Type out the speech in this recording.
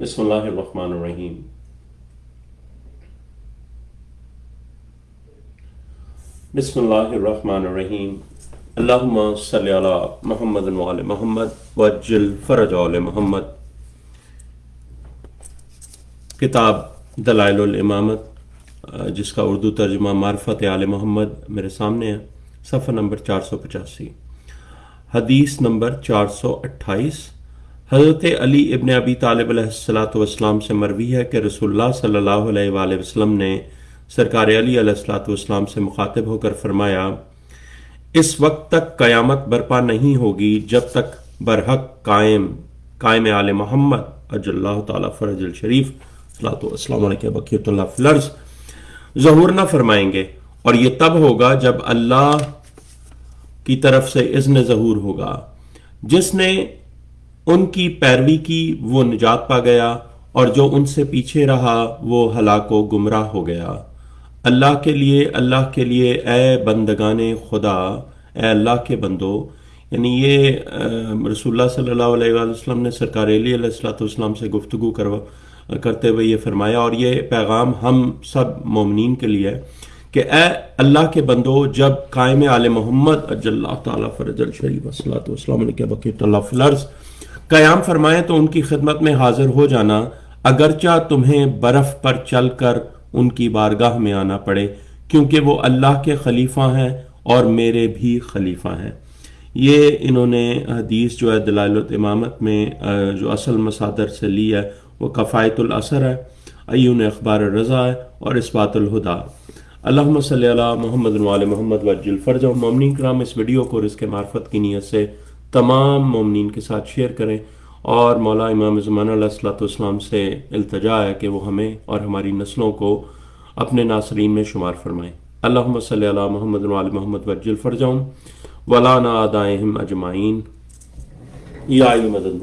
بسم اللہ الرحمن الرحیم۔ بسم اللہ الرحمن الرحیم۔ اللہم صلی علی محمد وعلی محمد وجل فرج علی محمد۔ کتاب دلائل الامامت، جس کا اردو ترجمہ معرفت آل محمد میرے سامنے ہے، صفحہ نمبر چار سو پچاسی۔ حدیث نمبر چار سو اٹھائیس۔ حضرت علی ابن ابی طالب علیہ السلاۃ والسلام سے مروی ہے کہ رسول اللہ صلی اللہ علیہ وآلہ وسلم نے سرکار علی علیہ السلاۃ والسلام سے مخاطب ہو کر فرمایا، اس وقت تک قیامت برپا نہیں ہوگی جب تک برحق قائم قائم آل محمد اج اللہ تعالیٰ فرج الشریف السلام علیکم بقیت اللہ فلرز ظہور نہ فرمائیں گے۔ اور یہ تب ہوگا جب اللہ کی طرف سے اذن ظہور ہوگا۔ جس نے ان کی پیروی کی وہ نجات پا گیا اور جو ان سے پیچھے رہا وہ ہلاک و گمراہ ہو گیا۔ اللہ کے لیے، اللہ کے لیے اے بندگان خدا، اے اللہ کے بندو یعنی یہ رسول اللہ صلی اللہ علیہ وسلم نے سرکار علی علیہ السلاۃ والسلام سے گفتگو کروا کرتے ہوئے یہ فرمایا، اور یہ پیغام ہم سب مومنین کے لیے کہ اے اللہ کے بندو، جب قائم عال محمد اج اللہ تعالیٰ فرج الشریف وسلۃ والسلام علیہ بقیت اللہ فلرز قیام فرمائیں تو ان کی خدمت میں حاضر ہو جانا، اگرچہ تمہیں برف پر چل کر ان کی بارگاہ میں آنا پڑے، کیونکہ وہ اللہ کے خلیفہ ہیں اور میرے بھی خلیفہ ہیں۔ یہ انہوں نے حدیث جو ہے دلائل امامت میں جو اصل مسادر سے لی ہے، وہ کفایت الاثر ہے، ایون اخبار رضا ہے اور اسبات الہدا۔ اللہم صلی اللہ محمد محمد وجل فرج و ممنی کرام، اس ویڈیو کو اور اس کے معرفت کی نیت سے تمام مومنین کے ساتھ شیئر کریں۔ اور مولا امام زمان علیہ السلاۃ والسلام سے التجا ہے کہ وہ ہمیں اور ہماری نسلوں کو اپنے ناصرین میں شمار فرمائیں۔ اللہ صلی اللہ محمد وعلی محمد وجل فرجاؤں ولانا آدائہم اجمعین۔ یا مدد